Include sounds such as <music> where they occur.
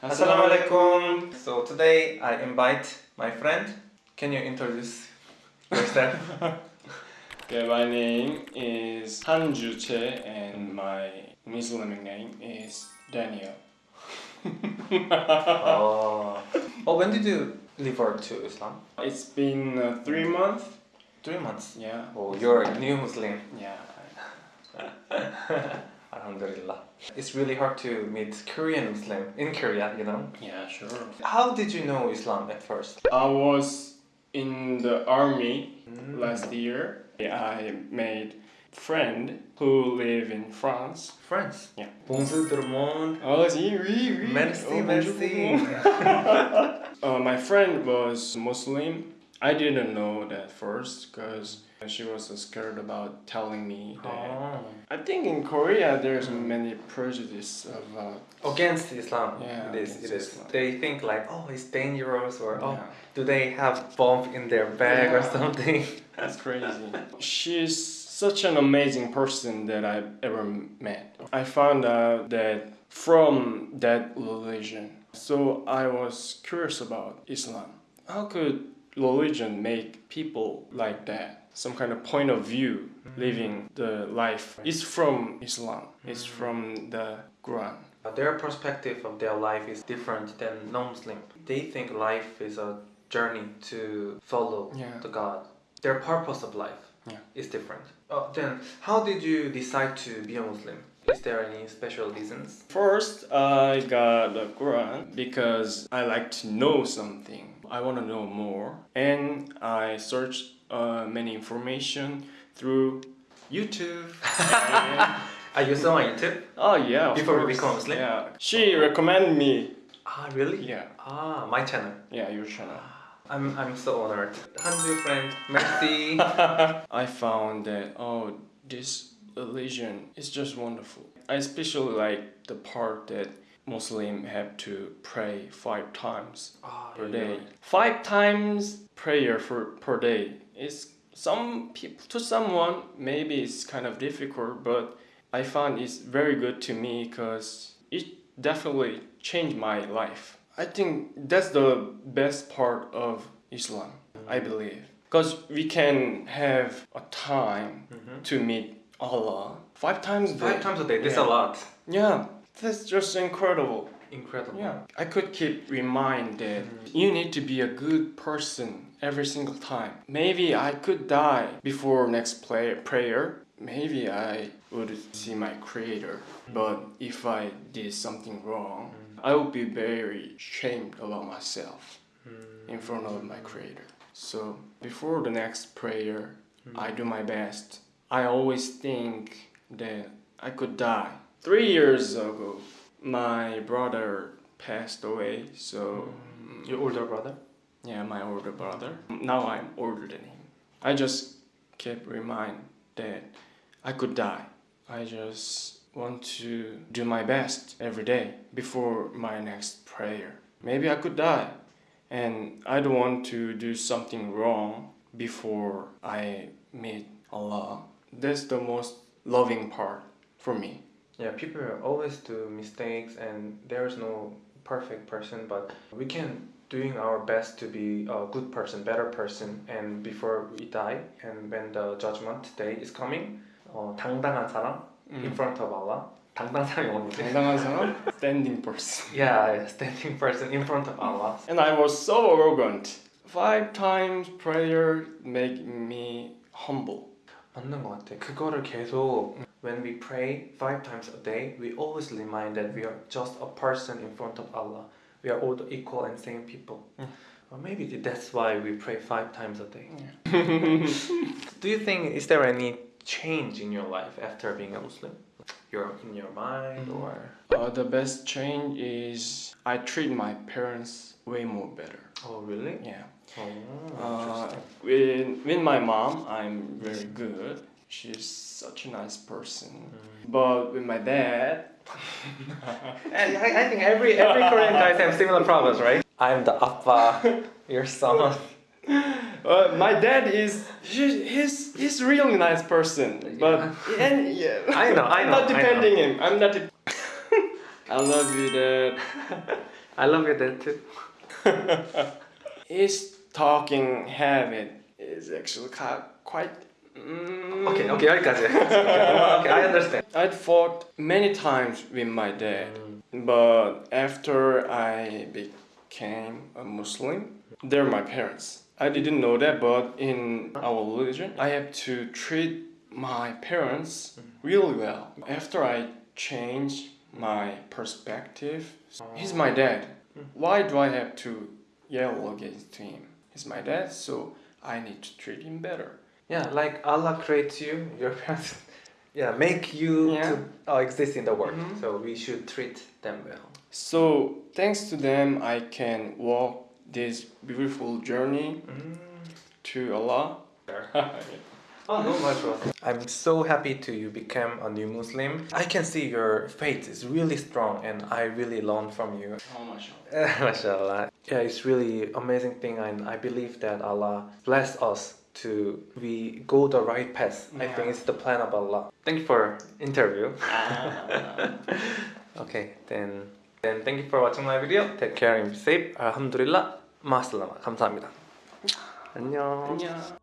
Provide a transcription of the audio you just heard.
Assalamualaikum. So today I invite my friend. Can you introduce yourself? <laughs> Okay, my name is Han Juche and my Muslim name is Daniel. <laughs> oh. oh, when did you convert to Islam? It's been uh, three months. Three months. Yeah. Oh, you're a new Muslim. Yeah. <laughs> Alhamdulillah. It's really hard to meet Korean Muslim in Korea, you know. Yeah, sure. How did you know Islam at first? I was in the army Mm. last year. I made friend who live in France. France. Yeah. Bonjour tout le monde. Oh, si, oui, oui. Merci, Oh, merci. <laughs> Uh, my friend was Muslim. I didn't know that first because she was scared about telling me that. Oh. I think in Korea there's many prejudice of uh, Against Islam. Yeah, it is. It is. Islam. They think like, oh, it's dangerous, or oh, yeah, do they have bomb in their bag or something? <laughs> that's crazy. She's such an amazing person that I've ever met. I found out that from that religion. So I was curious about Islam. How could religion make people like that? Some kind of point of view living the life. It's from Islam. It's from the Quran. Their perspective of their life is different than non-Muslim. They think life is a journey to follow Yeah. the God. Their purpose of life Yeah. is different. Uh, then, how did you decide to be a Muslim? Is there any special reasons? First, I got the Quran because I like to know something. I want to know more, and I searched uh, many information through YouTube. <laughs> Are you still on YouTube? oh yeah, Before course. become Muslim? Yeah, she recommended me. Ah, really? Yeah, Ah, my channel. yeah, your channel. I'm I'm so honored. Hanju friend, merci. <laughs> I found that oh, this religion is just wonderful. I especially like the part that Muslim have to pray five times Ah, per yeah, day. Five times prayer for per day is some people to someone maybe it's kind of difficult, but I found it's very good to me because it definitely changed my life. I think that's the best part of Islam. I believe because we can have a time Mhm. to meet Allah five times a day. Five times a day. That's Yeah. a lot. Yeah, that's just incredible. Incredible. Yeah, I could keep remind that mm-hmm. you need to be a good person every single time. Maybe I could die before next play, prayer. Maybe I would see my creator. Mm-hmm. But if I did something wrong, mm-hmm. I would be very shamed about myself in front of my creator. So before the next prayer, I do my best. I always think that I could die. Three years ago, my brother passed away. So mm, Your older brother? yeah, my older brother. Now I'm older than him. I just kept remind that I could die. I just want to do my best every day before my next prayer. Maybe I could die. And I don't want to do something wrong before I meet Allah. That's the most loving part for me. Yeah, people always do mistakes, and there's no perfect person, but we can doing our best to be a good person, better person, and before we die, and when the judgment day is coming, 어, 당당한 사람 in front of Allah. 당당한 사람이 뭔지? 당당한 사람? <laughs> Standing person. Yeah, standing person in front of Allah. And I was so arrogant. Five times prayer make me humble. 맞는 것 같아. 그거를 계속 when we pray five times a day, we always remind that we are just a person in front of Allah. We are all the equal and same people. Mm. Or maybe that's why we pray five times a day. <laughs> Do you think is there any change in your life after being a Muslim? Your in your mind Mm. or Uh, the best change is I treat my parents way more better. oh really? Yeah. Oh, Uh, with, with my mom, I'm very good. She's such a nice person. But with my dad, <laughs> And I, I think every every Korean guy has similar problems, right? I'm the appa, <laughs> your son. uh, my dad is he, he's he's really nice person. But and yeah, I know, I I'm not I defending him. I'm not. De- <laughs> I love you, dad. I love your dad too. His talking habit is actually quite Mm. Okay, okay, I got it. <laughs> okay, I understand. I fought many times with my dad, mm. but after I became a Muslim, they're my parents. I didn't know that, but in our religion, I have to treat my parents mm. really well. After I changed my perspective, he's my dad. Mm. Why do I have to yell against him? He's my dad, so I need to treat him better. Yeah, like Allah creates you, your parents, <laughs> yeah, make you Yeah. to uh, exist in the world. Mhm. So we should treat them well. So thanks to them, I can walk this beautiful journey to Allah. <laughs> Oh, no, much I'm so happy to you become a new Muslim. I can see your faith is really strong, and I really learn from you. How much? <laughs> Mashallah. Yeah, it's really amazing thing, and I believe that Allah bless us to we go the right path. I Yeah. think it's the plan of Allah. Thank you for interview. <laughs> okay, then then thank you for watching my video. Take care and be safe. Alhamdulillah. 마슬라마. 감사합니다. 안녕. 안녕.